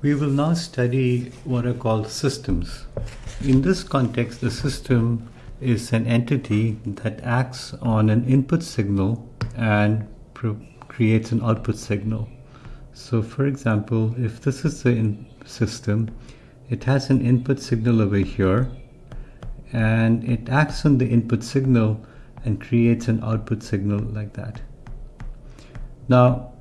We will now study what are called systems. In this context, the system is an entity that acts on an input signal and creates an output signal. So for example, if this is the system, it has an input signal over here and it acts on the input signal and creates an output signal like that. Now,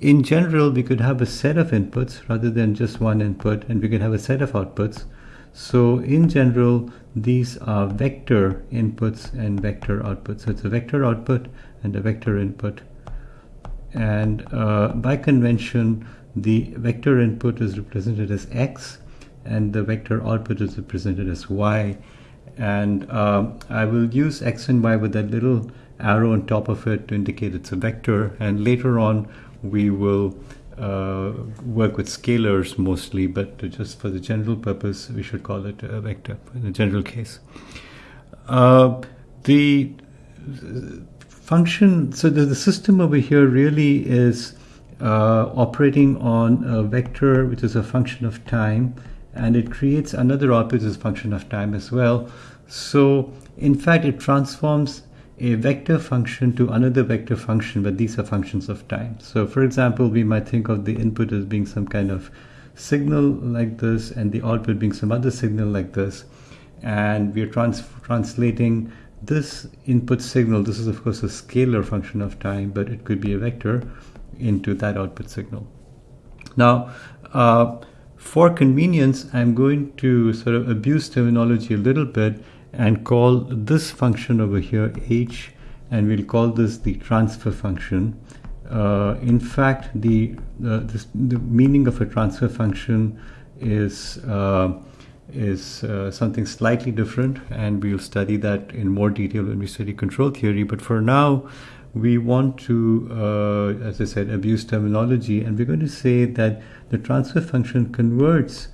in general, we could have a set of inputs rather than just one input, and we could have a set of outputs. So in general, these are vector inputs and vector outputs. So it's a vector output and a vector input. And uh, by convention, the vector input is represented as x, and the vector output is represented as y. And uh, I will use x and y with that little arrow on top of it to indicate it's a vector. And later on, we will uh, work with scalars mostly, but just for the general purpose, we should call it a vector in the general case. Uh, the function, so the, the, system over here really is uh, operating on a vector which is a function of time, and it creates another output as a function of time as well. So, in fact, it transforms a vector function to another vector function, but these are functions of time. So for example, we might think of the input as being some kind of signal like this and the output being some other signal like this. And we're trans translating this input signal, this is of course a scalar function of time, but it could be a vector into that output signal. Now, uh, for convenience, I'm going to sort of abuse terminology a little bit and call this function over here h and we'll call this the transfer function. Uh, in fact, the, uh, this, the meaning of a transfer function is, uh, is uh, something slightly different and we'll study that in more detail when we study control theory. But for now, we want to, uh, as I said, abuse terminology and we're going to say that the transfer function converts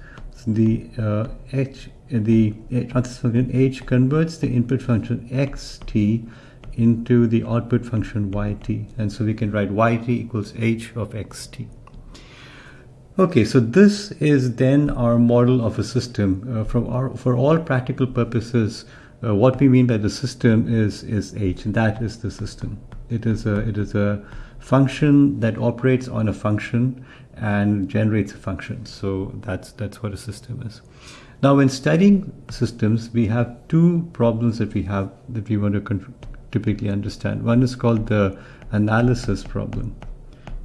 the uh, h the transfer function h converts the input function xt into the output function yt and so we can write yt equals h of xt okay so this is then our model of a system. Uh, from our for all practical purposes uh, what we mean by the system is is h. And that is the system. It is a it is a function that operates on a function and generates a function. So that's that's what a system is now, when studying systems, we have two problems that we have that we want to typically understand. One is called the analysis problem.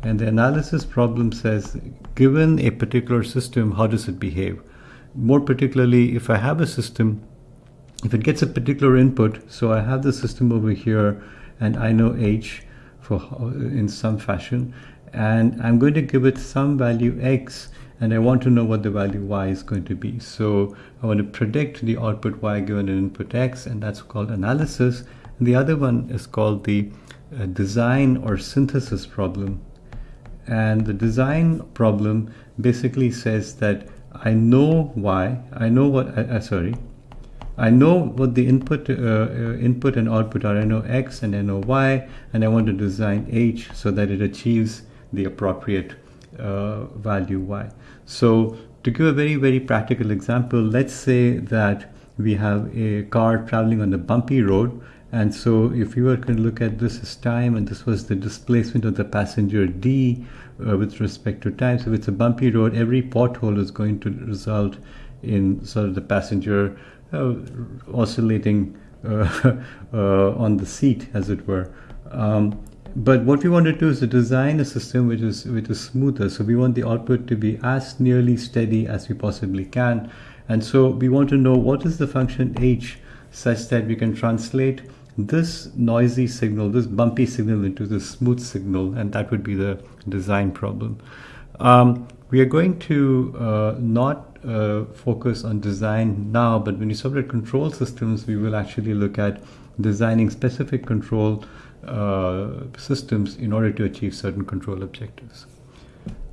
And the analysis problem says, given a particular system, how does it behave? More particularly, if I have a system, if it gets a particular input, so I have the system over here, and I know h for uh, in some fashion, and I'm going to give it some value x, and I want to know what the value y is going to be. So I want to predict the output y given an input x, and that's called analysis. And the other one is called the uh, design or synthesis problem. And the design problem basically says that I know y, I know what, uh, uh sorry, I know what the input, uh, uh, input and output are. I know x and I know y, and I want to design h so that it achieves the appropriate uh, value y. So to give a very, very practical example, let's say that we have a car traveling on a bumpy road. And so if you were to look at this as time and this was the displacement of the passenger D uh, with respect to time. So if it's a bumpy road, every pothole is going to result in sort of the passenger uh, oscillating uh, uh on the seat, as it were. Um, but what we want to do is to design a system which is which is smoother. So we want the output to be as nearly steady as we possibly can. And so we want to know what is the function h such that we can translate this noisy signal, this bumpy signal into the smooth signal, and that would be the design problem. Um, we are going to uh, not uh, focus on design now, but when you separate control systems, we will actually look at designing specific control Uh, systems in order to achieve certain control objectives.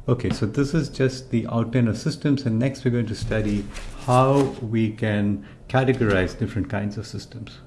Okay, so this is just the outline of systems, and next we're going to study how we can categorize different kinds of systems.